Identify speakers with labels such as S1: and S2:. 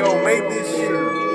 S1: yo, make this shit.